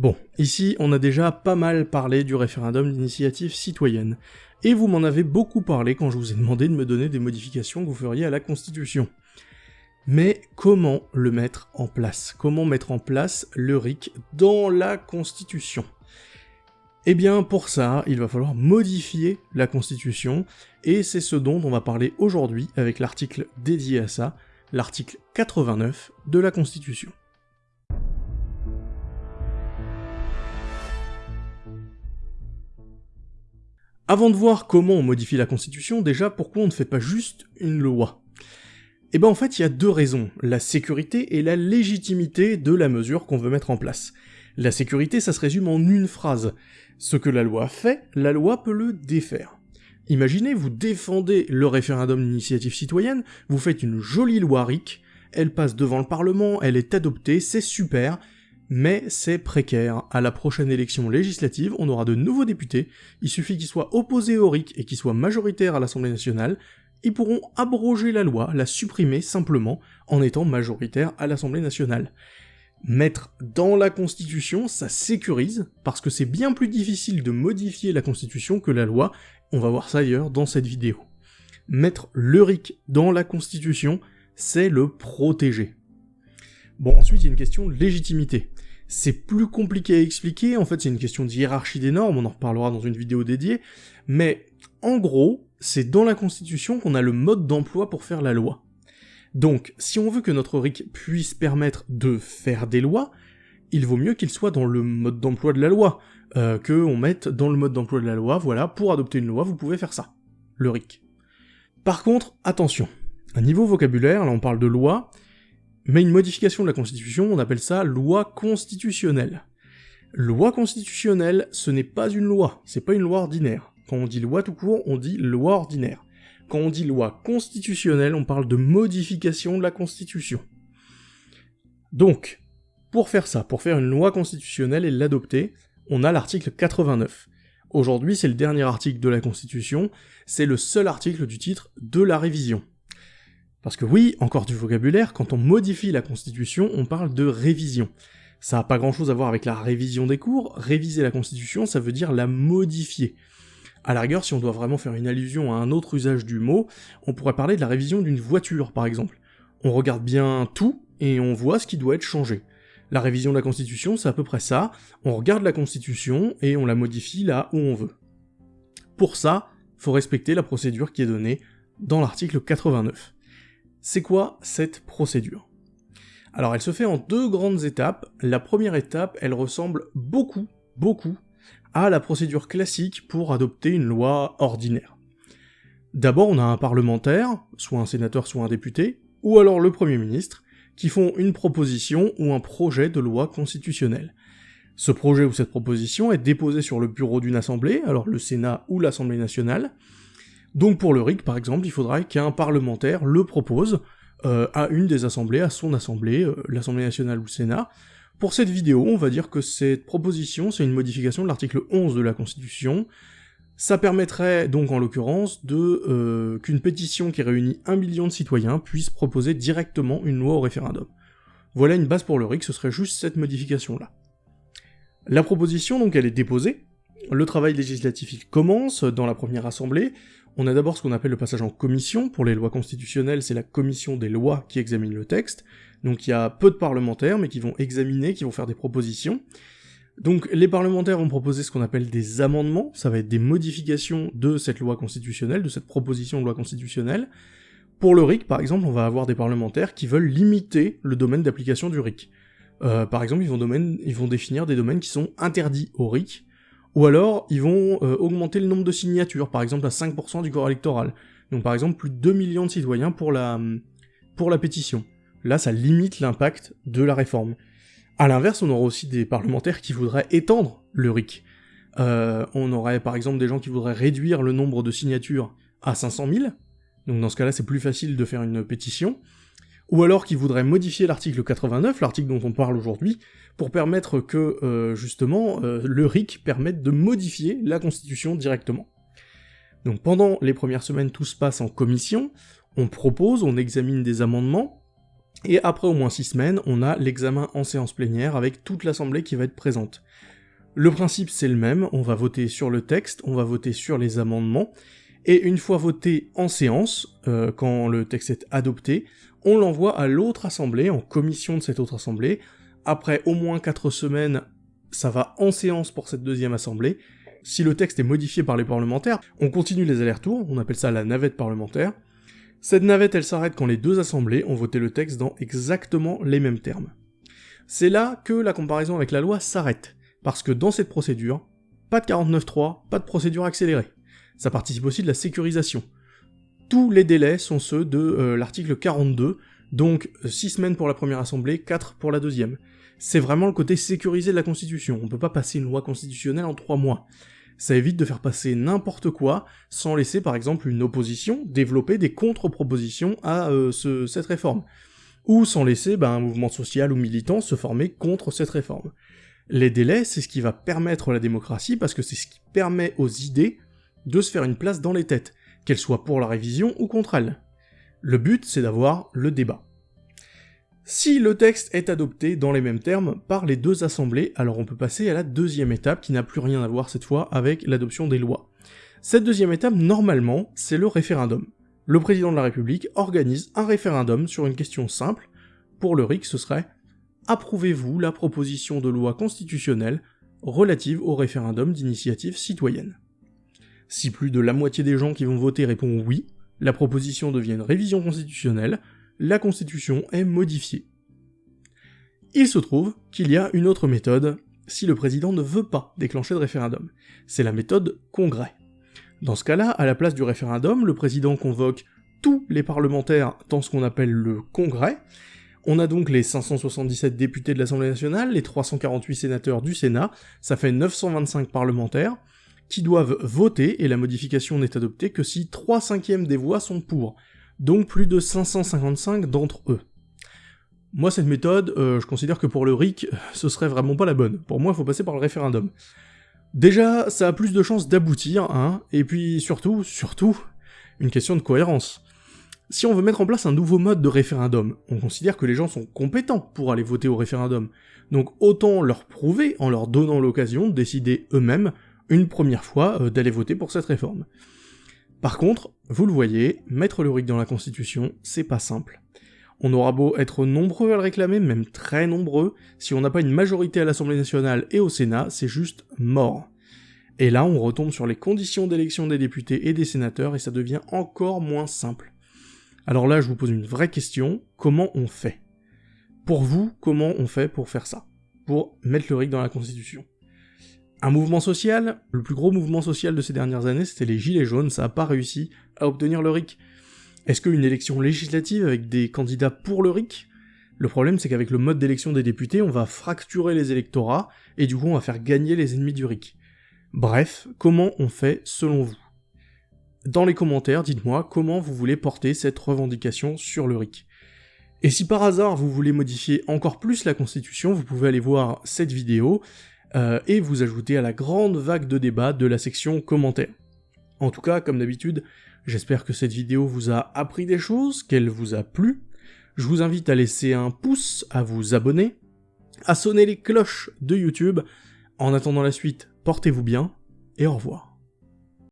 Bon, ici on a déjà pas mal parlé du référendum d'initiative citoyenne, et vous m'en avez beaucoup parlé quand je vous ai demandé de me donner des modifications que vous feriez à la Constitution. Mais comment le mettre en place? Comment mettre en place le RIC dans la Constitution? Eh bien pour ça, il va falloir modifier la Constitution, et c'est ce dont on va parler aujourd'hui avec l'article dédié à ça, l'article 89 de la Constitution. Avant de voir comment on modifie la Constitution, déjà pourquoi on ne fait pas juste une loi? Eh ben en fait il y a deux raisons, la sécurité et la légitimité de la mesure qu'on veut mettre en place. La sécurité ça se résume en une phrase, ce que la loi fait, la loi peut le défaire. Imaginez, vous défendez le référendum d'initiative citoyenne, vous faites une jolie loi RIC, elle passe devant le Parlement, elle est adoptée, c'est super, mais c'est précaire. À la prochaine élection législative, on aura de nouveaux députés, il suffit qu'ils soient opposés au RIC et qu'ils soient majoritaires à l'Assemblée nationale, ils pourront abroger la loi, la supprimer simplement, en étant majoritaires à l'Assemblée nationale. Mettre dans la Constitution, ça sécurise, parce que c'est bien plus difficile de modifier la Constitution que la loi, on va voir ça ailleurs dans cette vidéo. Mettre le RIC dans la Constitution, c'est le protéger. Bon, ensuite, il y a une question de légitimité. C'est plus compliqué à expliquer, en fait c'est une question de hiérarchie des normes, on en reparlera dans une vidéo dédiée, mais en gros, c'est dans la Constitution qu'on a le mode d'emploi pour faire la loi. Donc, si on veut que notre RIC puisse permettre de faire des lois, il vaut mieux qu'il soit dans le mode d'emploi de la loi, euh, que on mette dans le mode d'emploi de la loi, voilà, pour adopter une loi, vous pouvez faire ça, le RIC. Par contre, attention, à niveau vocabulaire, là on parle de loi, mais une modification de la Constitution, on appelle ça loi constitutionnelle. Loi constitutionnelle, ce n'est pas une loi, c'est pas une loi ordinaire. Quand on dit loi tout court, on dit loi ordinaire. Quand on dit loi constitutionnelle, on parle de modification de la Constitution. Donc, pour faire ça, pour faire une loi constitutionnelle et l'adopter, on a l'article 89. Aujourd'hui, c'est le dernier article de la Constitution, c'est le seul article du titre de la révision. Parce que oui, encore du vocabulaire, quand on modifie la Constitution, on parle de révision. Ça n'a pas grand chose à voir avec la révision des cours, réviser la Constitution, ça veut dire la modifier. À la rigueur, si on doit vraiment faire une allusion à un autre usage du mot, on pourrait parler de la révision d'une voiture, par exemple. On regarde bien tout, et on voit ce qui doit être changé. La révision de la Constitution, c'est à peu près ça, on regarde la Constitution, et on la modifie là où on veut. Pour ça, faut respecter la procédure qui est donnée dans l'article 89. C'est quoi cette procédure? Alors elle se fait en deux grandes étapes. La première étape, elle ressemble beaucoup, beaucoup à la procédure classique pour adopter une loi ordinaire. D'abord on a un parlementaire, soit un sénateur, soit un député, ou alors le Premier ministre, qui font une proposition ou un projet de loi constitutionnelle. Ce projet ou cette proposition est déposé sur le bureau d'une assemblée, alors le Sénat ou l'Assemblée nationale, donc pour le RIC, par exemple, il faudra qu'un parlementaire le propose euh, à une des assemblées, à son assemblée, euh, l'Assemblée nationale ou le Sénat. Pour cette vidéo, on va dire que cette proposition, c'est une modification de l'article 11 de la Constitution. Ça permettrait donc en l'occurrence euh, qu'une pétition qui réunit un million de citoyens puisse proposer directement une loi au référendum. Voilà une base pour le RIC, ce serait juste cette modification-là. La proposition, donc, elle est déposée, le travail législatif il commence dans la première assemblée, on a d'abord ce qu'on appelle le passage en commission, pour les lois constitutionnelles c'est la commission des lois qui examine le texte, donc il y a peu de parlementaires mais qui vont examiner, qui vont faire des propositions. Donc les parlementaires vont proposer ce qu'on appelle des amendements, ça va être des modifications de cette loi constitutionnelle, de cette proposition de loi constitutionnelle. Pour le RIC par exemple, on va avoir des parlementaires qui veulent limiter le domaine d'application du RIC. Euh, par exemple, ils vont, ils vont définir des domaines qui sont interdits au RIC, ou alors, ils vont euh, augmenter le nombre de signatures, par exemple à 5% du corps électoral. Donc par exemple, plus de 2 millions de citoyens pour la, pétition. Là, ça limite l'impact de la réforme. À l'inverse, on aura aussi des parlementaires qui voudraient étendre le RIC. Euh, on aurait par exemple des gens qui voudraient réduire le nombre de signatures à 500 000, donc dans ce cas-là c'est plus facile de faire une pétition, ou alors qui voudraient modifier l'article 89, l'article dont on parle aujourd'hui, pour permettre que, euh, justement, euh, le RIC permette de modifier la Constitution directement. Donc pendant les premières semaines, tout se passe en commission, on propose, on examine des amendements, Et après au moins 6 semaines, on a l'examen en séance plénière avec toute l'assemblée qui va être présente. Le principe c'est le même, on va voter sur le texte, on va voter sur les amendements, et une fois voté en séance, euh, quand le texte est adopté, on l'envoie à l'autre assemblée, en commission de cette autre assemblée. Après au moins 4 semaines, ça va en séance pour cette deuxième assemblée. Si le texte est modifié par les parlementaires, on continue les allers-retours, on appelle ça la navette parlementaire. Cette navette, elle s'arrête quand les deux assemblées ont voté le texte dans exactement les mêmes termes. C'est là que la comparaison avec la loi s'arrête, parce que dans cette procédure, pas de 49.3, pas de procédure accélérée. Ça participe aussi de la sécurisation. Tous les délais sont ceux de euh, l'article 42, donc 6 semaines pour la première assemblée, 4 pour la deuxième. C'est vraiment le côté sécurisé de la Constitution, on peut pas passer une loi constitutionnelle en 3 mois. Ça évite de faire passer n'importe quoi sans laisser par exemple une opposition développer des contre-propositions à euh, cette réforme, ou sans laisser ben, un mouvement social ou militant se former contre cette réforme. Les délais, c'est ce qui va permettre la démocratie parce que c'est ce qui permet aux idées de se faire une place dans les têtes, qu'elles soient pour la révision ou contre elle. Le but, c'est d'avoir le débat. Si le texte est adopté dans les mêmes termes par les deux assemblées, alors on peut passer à la deuxième étape qui n'a plus rien à voir cette fois avec l'adoption des lois. Cette deuxième étape, normalement, c'est le référendum. Le président de la République organise un référendum sur une question simple. Pour le RIC, ce serait Approuvez-vous la proposition de loi constitutionnelle relative au référendum d'initiative citoyenne? Si plus de la moitié des gens qui vont voter répondent oui, la proposition devient une révision constitutionnelle, la Constitution est modifiée. Il se trouve qu'il y a une autre méthode si le président ne veut pas déclencher de référendum. C'est la méthode congrès. Dans ce cas-là, à la place du référendum, le président convoque tous les parlementaires dans ce qu'on appelle le congrès. On a donc les 577 députés de l'Assemblée nationale, les 348 sénateurs du Sénat, ça fait 925 parlementaires, qui doivent voter, et la modification n'est adoptée que si 3 cinquièmes des voix sont pour donc plus de 555 d'entre eux. Moi, cette méthode, euh, je considère que pour le RIC, ce serait vraiment pas la bonne. Pour moi, il faut passer par le référendum. Déjà, ça a plus de chances d'aboutir, hein, et puis surtout, surtout, une question de cohérence. Si on veut mettre en place un nouveau mode de référendum, on considère que les gens sont compétents pour aller voter au référendum, donc autant leur prouver en leur donnant l'occasion de décider eux-mêmes, une première fois, euh, d'aller voter pour cette réforme. Par contre, vous le voyez, mettre le RIC dans la Constitution, c'est pas simple. On aura beau être nombreux à le réclamer, même très nombreux, si on n'a pas une majorité à l'Assemblée nationale et au Sénat, c'est juste mort. Et là, on retombe sur les conditions d'élection des députés et des sénateurs, et ça devient encore moins simple. Alors là, je vous pose une vraie question, comment on fait? Pour vous, comment on fait pour faire ça? Pour mettre le RIC dans la Constitution? Un mouvement social, le plus gros mouvement social de ces dernières années, c'était les Gilets jaunes, ça n'a pas réussi à obtenir le RIC. Est-ce qu'une élection législative avec des candidats pour le RIC? Le problème c'est qu'avec le mode d'élection des députés, on va fracturer les électorats, et du coup on va faire gagner les ennemis du RIC. Bref, comment on fait selon vous? Dans les commentaires, dites-moi comment vous voulez porter cette revendication sur le RIC. Et si par hasard vous voulez modifier encore plus la constitution, vous pouvez aller voir cette vidéo, euh, et vous ajoutez à la grande vague de débat de la section commentaires. En tout cas, comme d'habitude, j'espère que cette vidéo vous a appris des choses, qu'elle vous a plu. Je vous invite à laisser un pouce, à vous abonner, à sonner les cloches de YouTube. En attendant la suite, portez-vous bien, et au revoir.